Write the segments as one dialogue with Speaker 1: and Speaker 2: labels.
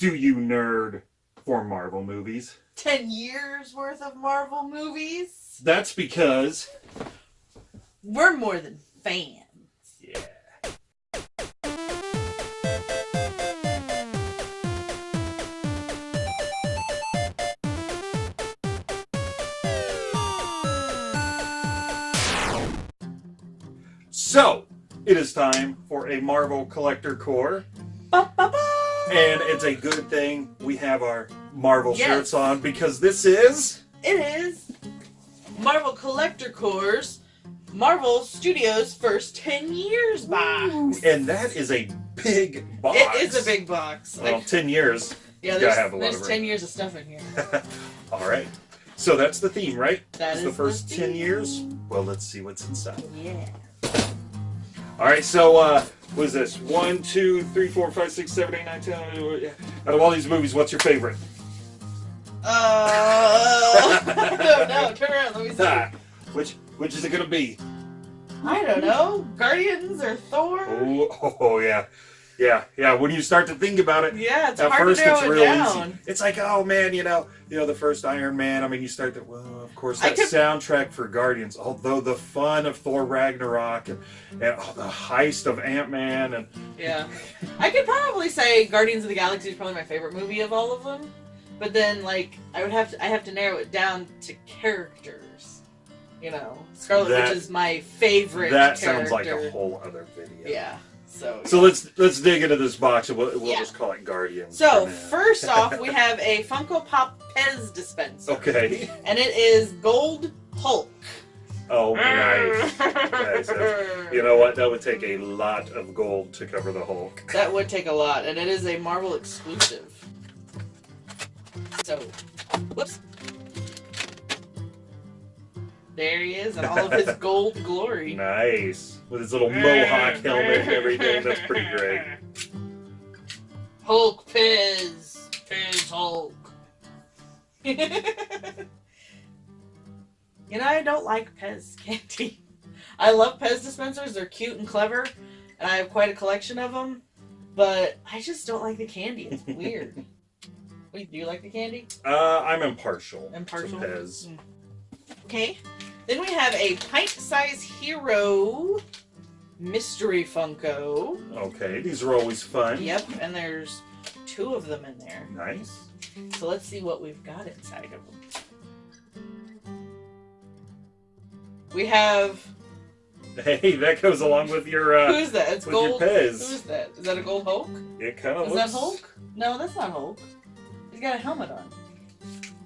Speaker 1: Do you nerd for Marvel movies?
Speaker 2: 10 years worth of Marvel movies?
Speaker 1: That's because.
Speaker 2: We're more than fans.
Speaker 1: Yeah. So, it is time for a Marvel Collector Corps.
Speaker 2: Ba, ba, ba.
Speaker 1: And it's a good thing we have our Marvel
Speaker 2: Yes.
Speaker 1: shirts on because this is.
Speaker 2: It is Marvel Collector Corps's Marvel Studios first 10 years box.
Speaker 1: And that is a big box.
Speaker 2: It is a big box.
Speaker 1: Well,
Speaker 2: Like,
Speaker 1: 10 years.
Speaker 2: yeah, there's,
Speaker 1: have a lot
Speaker 2: there's
Speaker 1: of
Speaker 2: 10 years of stuff in here.
Speaker 1: All right. So that's the theme, right?
Speaker 2: That
Speaker 1: It's
Speaker 2: is
Speaker 1: the first
Speaker 2: the
Speaker 1: 10 years. Well, let's see what's inside.
Speaker 2: Yeah.
Speaker 1: All right, so uh, what is this? One, two, three, four, five, six, seven, eight, nine, ten. Out of all these movies, what's your favorite?
Speaker 2: Uh, I don't know. Turn around. Let me see.
Speaker 1: Ah, which which is it gonna be?
Speaker 2: I don't know. Guardians or Thor?
Speaker 1: Oh, oh, oh, yeah, yeah, yeah. When you start to think about it,
Speaker 2: Yeah, it's
Speaker 1: at
Speaker 2: hard
Speaker 1: first
Speaker 2: to
Speaker 1: it's
Speaker 2: it
Speaker 1: real
Speaker 2: down.
Speaker 1: easy. It's like, oh man, you know, you know, the first Iron Man. I mean, you start to well, of course, that
Speaker 2: could-
Speaker 1: soundtrack for Guardians. Although the fun of Thor Ragnarok and, and oh, the heist of Ant Man and
Speaker 2: Yeah. I could probably say Guardians of the Galaxy is probably my favorite movie of all of them. But then like I would have to I have to narrow it down to characters. You know. Scarlet
Speaker 1: That-
Speaker 2: Witch is my favorite
Speaker 1: that
Speaker 2: character.
Speaker 1: sounds like a whole other video.
Speaker 2: Yeah. So
Speaker 1: So let's let's dig into this box and we'll, we'll
Speaker 2: Yeah.
Speaker 1: just call it Guardians.
Speaker 2: So first off we have a Funko Pop Pez dispenser.
Speaker 1: okay.
Speaker 2: And it is Gold Hulk.
Speaker 1: Oh, nice. Nice. You know what? That would take a lot of gold to cover the Hulk.
Speaker 2: That would take a lot, and it is a Marvel exclusive. So, whoops. There he is in all of his gold glory.
Speaker 1: Nice. With his little mohawk helmet and everything. That's pretty great.
Speaker 2: Hulk Piz. Piz Hulk. you know, I don't like Pez candy. I love Pez dispensers. They're cute and clever, and I have quite a collection of them. But I just don't like the candy. It's weird. Wait, do you like the candy?
Speaker 1: Uh, I'm impartial.
Speaker 2: Impartial.
Speaker 1: To Pez.
Speaker 2: Mm. Okay. Then we have a pint-sized hero mystery Funko.
Speaker 1: Okay, these are always fun.
Speaker 2: Yep, and there's two of them in there.
Speaker 1: Nice.
Speaker 2: So let's see what we've got inside of them. We have
Speaker 1: Hey, that goes along with your. Uh,
Speaker 2: who's that? It's gold.
Speaker 1: Pez.
Speaker 2: Who's that? Is that a gold Hulk?
Speaker 1: it kind of
Speaker 2: Is
Speaker 1: looks.
Speaker 2: that Hulk? No, that's not Hulk. He's got a helmet on.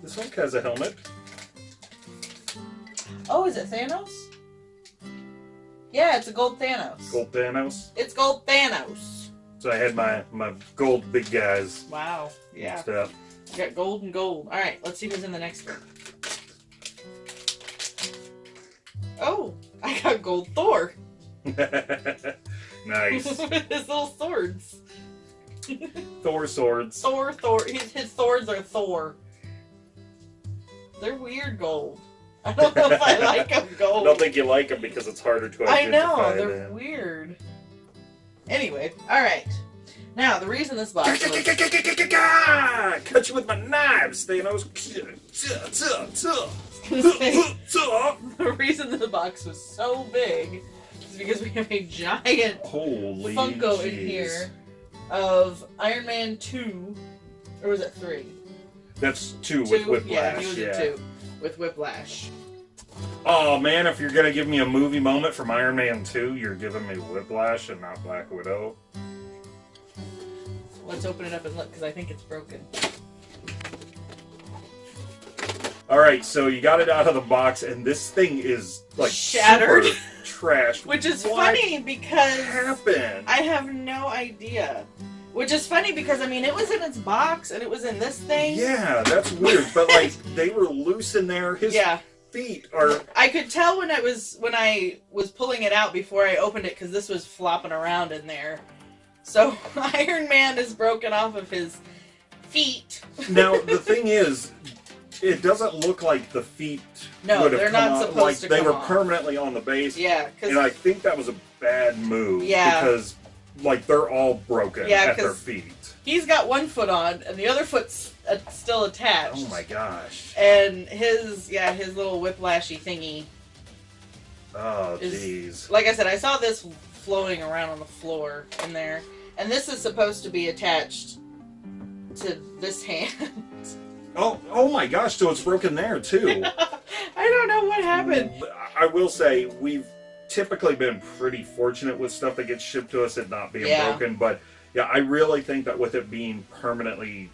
Speaker 1: This Hulk has a helmet.
Speaker 2: Oh, is it Thanos? Yeah, it's a gold Thanos.
Speaker 1: Gold Thanos.
Speaker 2: It's gold Thanos.
Speaker 1: So I had my my gold big guys
Speaker 2: Wow. Yeah.
Speaker 1: up.
Speaker 2: Got gold and gold. All right, let's see who's in the next one. Oh, I got gold Thor
Speaker 1: nice.
Speaker 2: with his little swords.
Speaker 1: Thor swords.
Speaker 2: Thor, Thor. His, his swords are Thor. They're weird gold. I don't know if I like them
Speaker 1: I don't think you like them because it's harder to
Speaker 2: I
Speaker 1: identify
Speaker 2: know they're
Speaker 1: them.
Speaker 2: weird. Anyway, all right. Now the reason this box was
Speaker 1: Cut you with my knives, Thanos.
Speaker 2: the reason the box was so big is because we have a giant
Speaker 1: Holy
Speaker 2: Funko in here of Iron Man 2, or was it 3?
Speaker 1: That's two,
Speaker 2: 2?
Speaker 1: with Whiplash.
Speaker 2: yeah, he was
Speaker 1: yeah.
Speaker 2: in 2 with Whiplash.
Speaker 1: Oh man, if you're gonna give me a movie moment from Iron Man 2, you're giving me Whiplash and not Black Widow.
Speaker 2: Let's open it up and look because I think it's broken.
Speaker 1: Alright, so you got it out of the box, and this thing is like
Speaker 2: Shattered.
Speaker 1: super trashed.
Speaker 2: Which is
Speaker 1: What
Speaker 2: funny because
Speaker 1: happened?
Speaker 2: I have no idea. Which is funny because I mean it was in its box and it was in this thing.
Speaker 1: Yeah, that's weird. But like they were loose in there. His
Speaker 2: Yeah.
Speaker 1: feet are
Speaker 2: I could tell when I was when I was pulling it out before I opened it because this was flopping around in there. So Iron Man is broken off of his feet.
Speaker 1: now the thing is, it doesn't look like the feet
Speaker 2: No,
Speaker 1: would have
Speaker 2: they're
Speaker 1: come
Speaker 2: not supposed
Speaker 1: like
Speaker 2: to
Speaker 1: they
Speaker 2: come
Speaker 1: were permanently on the base.
Speaker 2: Yeah,
Speaker 1: and I think that was a bad move.
Speaker 2: Yeah.
Speaker 1: because like they're all broken
Speaker 2: Yeah,
Speaker 1: at their feet.
Speaker 2: he's got one foot on and the other foot's uh, still attached.
Speaker 1: Oh my gosh.
Speaker 2: And his yeah, his little whiplashy thingy.
Speaker 1: Oh jeez.
Speaker 2: Like I said, I saw this floating around on the floor in there, and this is supposed to be attached to this hand.
Speaker 1: Oh oh my gosh. So it's broken there too.
Speaker 2: I don't know what happened.
Speaker 1: I will say we've typically been pretty fortunate with stuff that gets shipped to us it not being
Speaker 2: Yeah.
Speaker 1: broken, but yeah, I really think that with it being permanently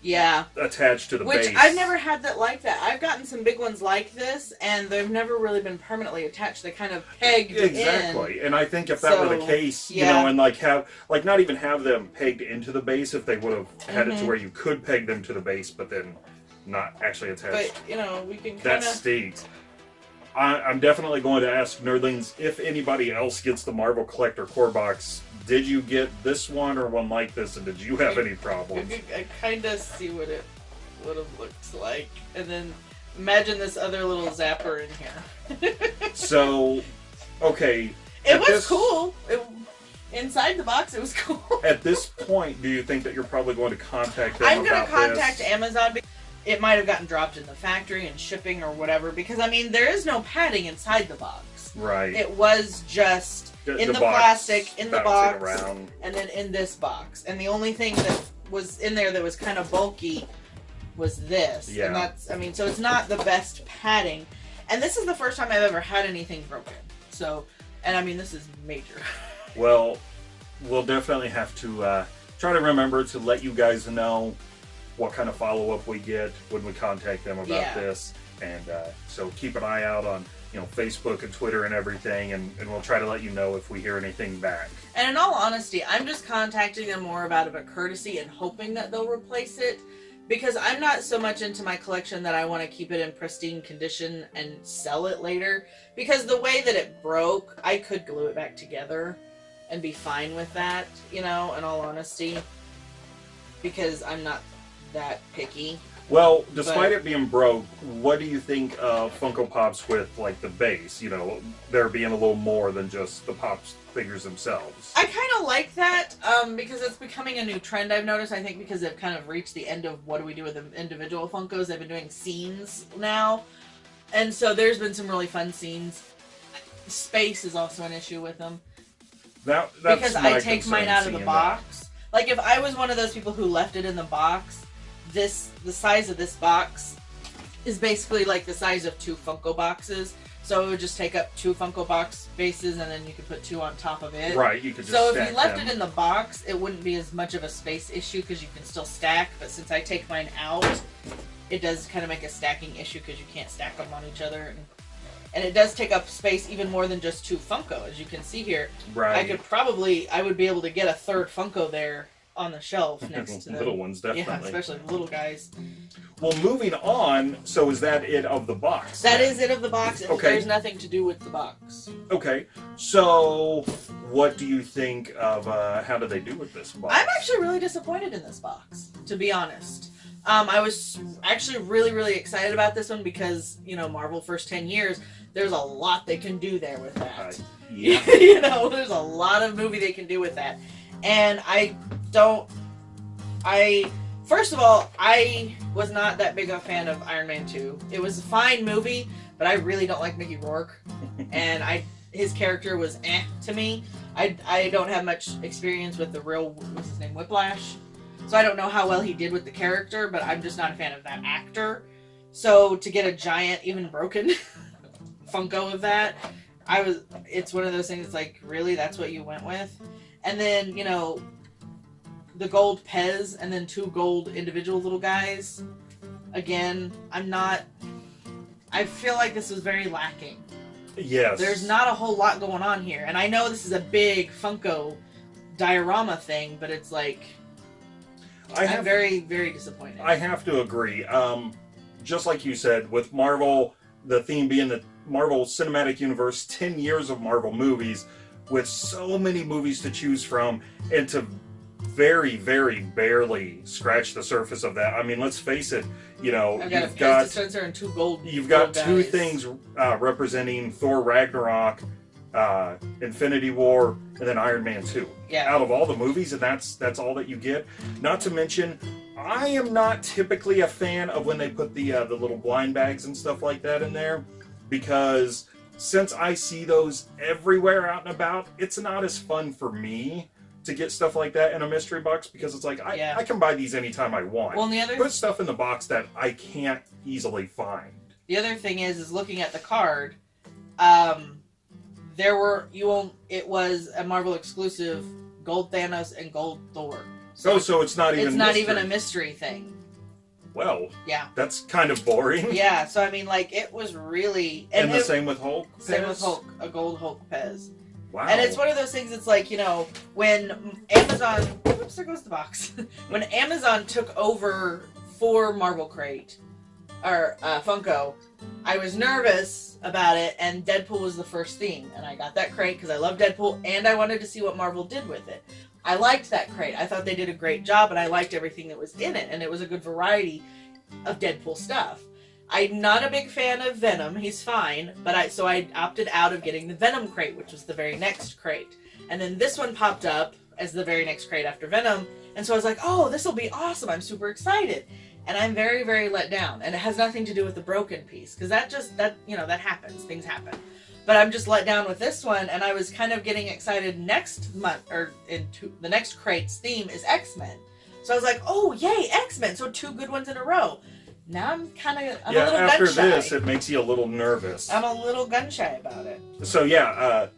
Speaker 2: Yeah.
Speaker 1: attached to the
Speaker 2: Which
Speaker 1: base.
Speaker 2: I've never had that like that. I've gotten some big ones like this, and they've never really been permanently attached. They kind of pegged in.
Speaker 1: Exactly, and I think if that were the
Speaker 2: So,
Speaker 1: case, you know, and like have like not even have them pegged into the base if they would have had it
Speaker 2: Mhm.
Speaker 1: to where you could peg them to the base, but then not actually attached But
Speaker 2: you know, we can
Speaker 1: that
Speaker 2: kind of.
Speaker 1: stinks. I, I'm definitely going to ask Nerdlings if anybody else gets the Marvel Collector Corps Box. Did you get this one or one like this, and did you have any problems?
Speaker 2: I kind of see what it would have looked like, and then imagine this other little zapper in here.
Speaker 1: so, okay,
Speaker 2: It was
Speaker 1: this-
Speaker 2: cool. It, inside the box, it was cool.
Speaker 1: at this point, do you think that you're probably going to contact them
Speaker 2: I'm gonna contact
Speaker 1: this?
Speaker 2: Amazon. It might have gotten dropped in the factory and shipping or whatever because I mean there is no padding inside the box.
Speaker 1: Right.
Speaker 2: It was just
Speaker 1: The-
Speaker 2: in the
Speaker 1: box
Speaker 2: plastic, in the box.
Speaker 1: around.
Speaker 2: and then in this box. And the only thing that was in there that was kind of bulky was this.
Speaker 1: Yeah.
Speaker 2: And that's I mean, so it's not the best padding. And this is the first time I've ever had anything broken. So and I mean this is major.
Speaker 1: Well, we'll definitely have to uh, try to remember to let you guys know what kind of follow up we get when we contact them about
Speaker 2: Yeah.
Speaker 1: this, and uh, so keep an eye out on you know Facebook and Twitter and everything, and, and we'll try to let you know if we hear anything back.
Speaker 2: And in all honesty, I'm just contacting them more about of a courtesy and hoping that they'll replace it. Because I'm not so much into my collection that I want to keep it in pristine condition and sell it later. Because the way that it broke, I could glue it back together and be fine with that, you know, in all honesty. Because I'm not that picky.
Speaker 1: Well, despite
Speaker 2: But-
Speaker 1: it being broke, what do you think of Funko Pops with like the base? You know, there being a little more than just the Pops figures themselves.
Speaker 2: I kind of like that um, because it's becoming a new trend. I've noticed. I think because they've kind of reached the end of what do we do with the individual Funkos. They've been doing scenes now, and so there's been some really fun scenes. Space is also an issue with them
Speaker 1: That, that's
Speaker 2: because
Speaker 1: my
Speaker 2: I take mine out of the
Speaker 1: seeing
Speaker 2: box. Like if I was one of those people who left it in the box, this the size of this box is basically like the size of two Funko boxes. So it would just take up two Funko box bases, and then you could put two on top of it.
Speaker 1: Right, you could just
Speaker 2: So if you left
Speaker 1: them.
Speaker 2: it in the box, it wouldn't be as much of a space issue because you can still stack. But since I take mine out, it does kind of make a stacking issue because you can't stack them on each other, and, and it does take up space even more than just two Funko. As you can see here,
Speaker 1: right.
Speaker 2: I could probably I would be able to get a third Funko there on the shelf next to them.
Speaker 1: little ones, definitely.
Speaker 2: Yeah, especially the little guys.
Speaker 1: Well, moving on. So is that it of the box?
Speaker 2: That is it of the box.
Speaker 1: Okay.
Speaker 2: There's nothing to do with the box.
Speaker 1: Okay. So, what do you think of uh, how do they do with this box?
Speaker 2: I'm actually really disappointed in this box, to be honest. Um, I was actually really, really excited about this one because, you know, Marvel first 10 years, there's a lot they can do there with
Speaker 1: Uh,
Speaker 2: that.
Speaker 1: yeah.
Speaker 2: you know, there's a lot of movie they can do with that. And I don't. I. First of all, I was not that big a fan of Iron Man 2. It was a fine movie, but I really don't like Mickey Rourke. and I his character was eh to me. I, I don't have much experience with the real what's his name Whiplash, so I don't know how well he did with the character. But I'm just not a fan of that actor. So to get a giant, even broken Funko of that, I was. It's one of those things. Like really, that's what you went with, and then you know, the gold Pez, and then two gold individual little guys. Again, I'm not. I feel like this was very lacking.
Speaker 1: Yes.
Speaker 2: There's not a whole lot going on here, and I know this is a big Funko diorama thing, but it's like
Speaker 1: I
Speaker 2: I'm very, very disappointed.
Speaker 1: I have to agree. Um, just like you said, with Marvel, the theme being the Marvel Cinematic Universe, 10 years of Marvel movies, with so many movies to choose from, and to very, very barely scratch the surface of that. I mean, let's face it, you know,
Speaker 2: I've got
Speaker 1: you've got
Speaker 2: dispenser and two gold.
Speaker 1: you've got
Speaker 2: gold
Speaker 1: two
Speaker 2: guys.
Speaker 1: things uh, representing Thor Ragnarok uh, Infinity War, and then Iron Man 2.
Speaker 2: Yeah.
Speaker 1: Out of all the movies, and that's that's all that you get. Not to mention, I am not typically a fan of when they put the uh, the little blind bags and stuff like that in there, because since I see those everywhere out and about, it's not as fun for me to get stuff like that in a mystery box because it's like I,
Speaker 2: Yeah.
Speaker 1: I can buy these anytime I want.
Speaker 2: Well, the other
Speaker 1: Put stuff in the box that I can't easily find.
Speaker 2: the other thing is is looking at the card. Um, there were you won't. It was a Marvel exclusive, Gold Thanos and Gold Thor.
Speaker 1: Oh, so it's not even.
Speaker 2: it's not
Speaker 1: mystery.
Speaker 2: even a mystery thing.
Speaker 1: Well,
Speaker 2: Yeah.
Speaker 1: that's kind of boring.
Speaker 2: Yeah. So I mean, like it was really
Speaker 1: And,
Speaker 2: and,
Speaker 1: the
Speaker 2: it-
Speaker 1: same with Hulk.
Speaker 2: same with Hulk, a gold Hulk Pez.
Speaker 1: Wow.
Speaker 2: And it's one of those things. It's like you know when Amazon. Oops, there goes the box. when Amazon took over for Marvel Crate or uh, Funko, I was nervous about it, and Deadpool was the first theme, and I got that crate because I love Deadpool, and I wanted to see what Marvel did with it. I liked that crate. I thought they did a great job, and I liked everything that was in it, and it was a good variety of Deadpool stuff. I'm not a big fan of Venom. He's fine, but I so I opted out of getting the Venom crate, which was the very next crate. And then this one popped up as the very next crate after Venom, and so I was like, "Oh, this will be awesome. I'm super excited." And I'm very very let down, and it has nothing to do with the broken piece because that just that, you know, that happens. Things happen. But I'm just let down with this one, and I was kind of getting excited next month or into the next crate's theme is X-Men. So I was like, "Oh, yay, X-Men. So two good ones in a row." Now I'm kind of I'm
Speaker 1: yeah,
Speaker 2: a little
Speaker 1: after
Speaker 2: gun shy.
Speaker 1: this, it makes you a little nervous.
Speaker 2: I'm a little gun shy about it.
Speaker 1: So yeah, uh,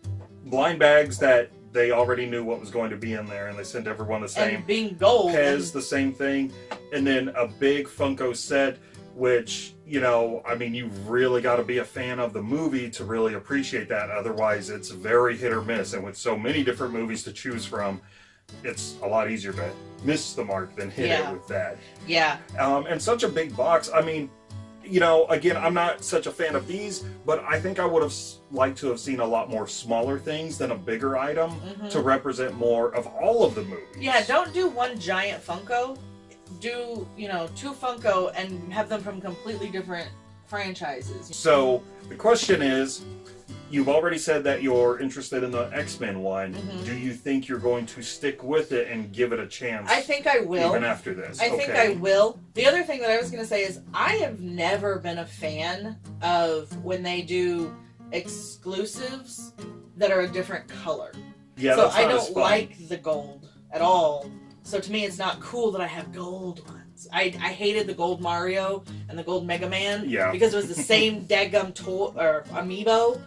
Speaker 1: blind bags that they already knew what was going to be in there, and they sent everyone the same.
Speaker 2: And being gold.
Speaker 1: Pez, the same thing, and then a big Funko set, which you know, I mean, you've really got to be a fan of the movie to really appreciate that. Otherwise, it's very hit or miss, and with so many different movies to choose from, it's a lot easier to miss the mark than hit
Speaker 2: Yeah.
Speaker 1: it with that.
Speaker 2: yeah,
Speaker 1: Um, and such a big box. I mean, you know, again, I'm not such a fan of these, but I think I would have liked to have seen a lot more smaller things than a bigger item
Speaker 2: mhm.
Speaker 1: to represent more of all of the movies.
Speaker 2: yeah. Don't do one giant Funko. Do you know two Funko and have them from completely different franchises?
Speaker 1: So the question is, you've already said that you're interested in the X-Men one.
Speaker 2: Mhm.
Speaker 1: Do you think you're going to stick with it and give it a chance?
Speaker 2: I think I will.
Speaker 1: even after this.
Speaker 2: I think I will. The other thing that I was going to say is I have never been a fan of when they do exclusives that are a different color.
Speaker 1: Yeah,
Speaker 2: so
Speaker 1: that's
Speaker 2: I don't like the gold at all. So to me, it's not cool that I have gold ones. I, I hated the gold Mario and the gold Mega Man
Speaker 1: Yeah.
Speaker 2: because it was the same daggum toy or amiibo,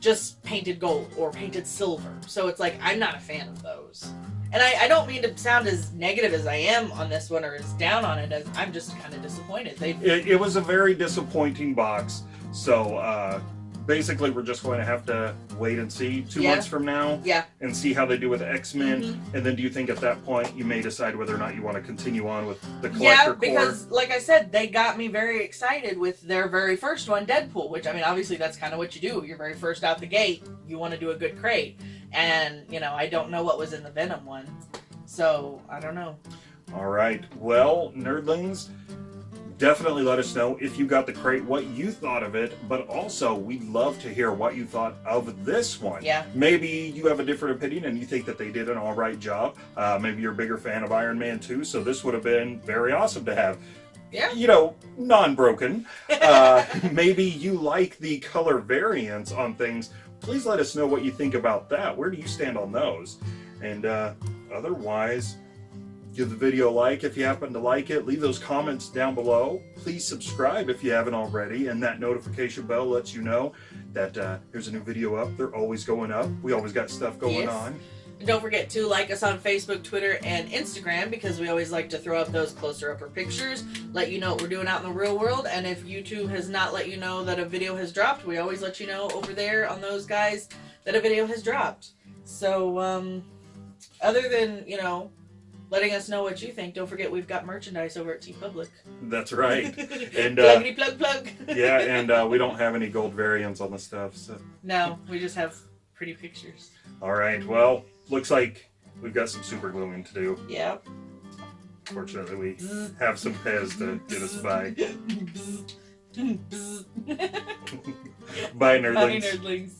Speaker 2: just painted gold or painted silver. So it's like I'm not a fan of those. And I, I don't mean to sound as negative as I am on this one or as down on it. As I'm just kind of disappointed. They
Speaker 1: It, it was a very disappointing box. So uh, basically, we're just going to have to wait and see two
Speaker 2: Yeah.
Speaker 1: months from now
Speaker 2: yeah
Speaker 1: and see how they do with X Men.
Speaker 2: Mhm.
Speaker 1: And then, do you think at that point you may decide whether or not you want to continue on with the collector
Speaker 2: Yeah,
Speaker 1: core?
Speaker 2: because like I said, they got me very excited with their very first one, Deadpool. Which I mean, obviously that's kind of what you do. You're very first out the gate. You want to do a good crate, and you know I don't know what was in the Venom one, so I don't know.
Speaker 1: All right. Well, nerdlings, definitely let us know if you got the crate, what you thought of it, but also we'd love to hear what you thought of this one.
Speaker 2: Yeah.
Speaker 1: Maybe you have a different opinion and you think that they did an all right job. Uh, maybe you're a bigger fan of Iron Man 2, so this would have been very awesome to have.
Speaker 2: Yeah.
Speaker 1: You know, non broken. Uh, maybe you like the color variants on things. Please let us know what you think about that. Where do you stand on those? And uh, otherwise, give the video a like if you happen to like it. Leave those comments down below. Please subscribe if you haven't already, and that notification bell lets you know that uh, there's a new video up. They're always going up. We always got stuff going
Speaker 2: Yes.
Speaker 1: on.
Speaker 2: And don't forget to like us on Facebook, Twitter, and Instagram because we always like to throw up those closer upper pictures, let you know what we're doing out in the real world. And if YouTube has not let you know that a video has dropped, we always let you know over there on those guys that a video has dropped. So, um, other than, you know, letting us know what you think, don't forget we've got merchandise over at TeePublic.
Speaker 1: That's right. And, uh,
Speaker 2: Pluggity plug plug.
Speaker 1: yeah, and uh, we don't have any gold variants on the stuff. So,
Speaker 2: no, we just have pretty pictures.
Speaker 1: all right. Well, looks like we've got some super gluing to do.
Speaker 2: Yeah.
Speaker 1: Fortunately, we have some Pez to get us by.
Speaker 2: Bye,
Speaker 1: Bye, nerdlings.
Speaker 2: nerdlings.